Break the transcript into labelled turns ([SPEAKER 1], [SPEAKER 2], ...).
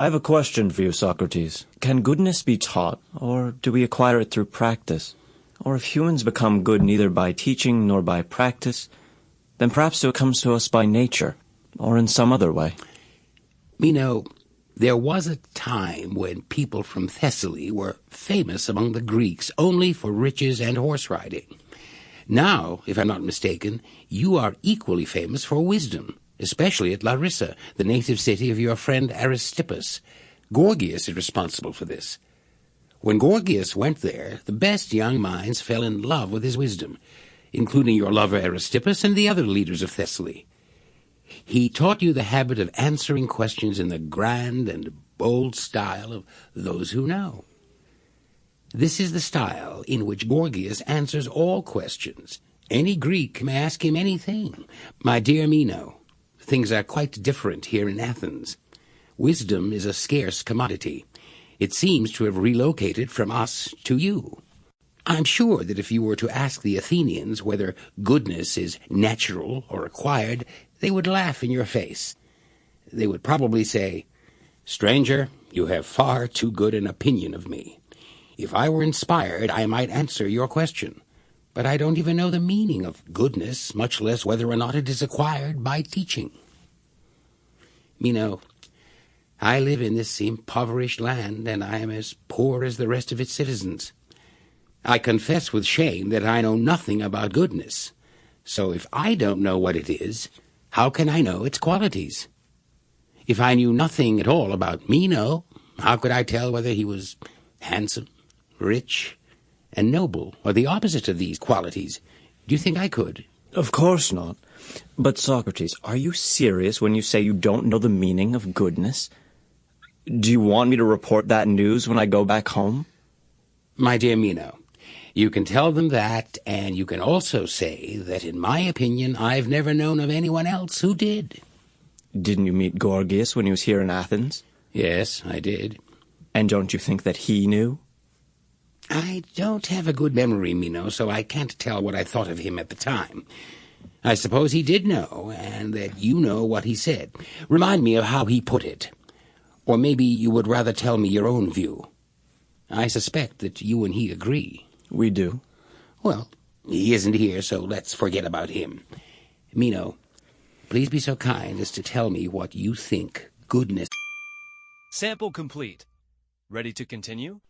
[SPEAKER 1] I have a question for you, Socrates. Can goodness be taught, or do we acquire it through practice? Or if humans become good neither by teaching nor by practice, then perhaps it comes to us by nature, or in some other way.
[SPEAKER 2] Meno, there was a time when people from Thessaly were famous among the Greeks only for riches and horse riding. Now, if I'm not mistaken, you are equally famous for wisdom, especially at Larissa, the native city of your friend Aristippus. Gorgias is responsible for this. When Gorgias went there, the best young minds fell in love with his wisdom, including your lover Aristippus and the other leaders of Thessaly. He taught you the habit of answering questions in the grand and bold style of those who know. This is the style in which Gorgias answers all questions. Any Greek may ask him anything. My dear Meno, things are quite different here in Athens. Wisdom is a scarce commodity. It seems to have relocated from us to you. I'm sure that if you were to ask the Athenians whether goodness is natural or acquired, they would laugh in your face. They would probably say, Stranger, you have far too good an opinion of me. If I were inspired, I might answer your question. But I don't even know the meaning of goodness, much less whether or not it is acquired by teaching. Meno, I live in this impoverished land, and I am as poor as the rest of its citizens. I confess with shame that I know nothing about goodness. So if I don't know what it is, how can I know its qualities? If I knew nothing at all about Meno, how could I tell whether he was handsome, rich, and noble, are the opposite of these qualities? Do you think I could?
[SPEAKER 1] Of course not. But Socrates, are you serious when you say you don't know the meaning of goodness? Do you want me to report that news when I go back home?
[SPEAKER 2] My dear Meno, you can tell them that, and you can also say that, in my opinion, I've never known of anyone else who did.
[SPEAKER 1] Didn't you meet Gorgias when he was here in Athens?
[SPEAKER 2] Yes, I did.
[SPEAKER 1] And don't you think that he knew?
[SPEAKER 2] I don't have a good memory, Meno, so I can't tell what I thought of him at the time. I suppose he did know, and that you know what he said. Remind me of how he put it. Or maybe you would rather tell me your own view. I suspect that you and he agree.
[SPEAKER 1] We do.
[SPEAKER 2] Well, he isn't here, so let's forget about him. Meno, please be so kind as to tell me what you think goodness.
[SPEAKER 3] Sample complete. Ready to continue?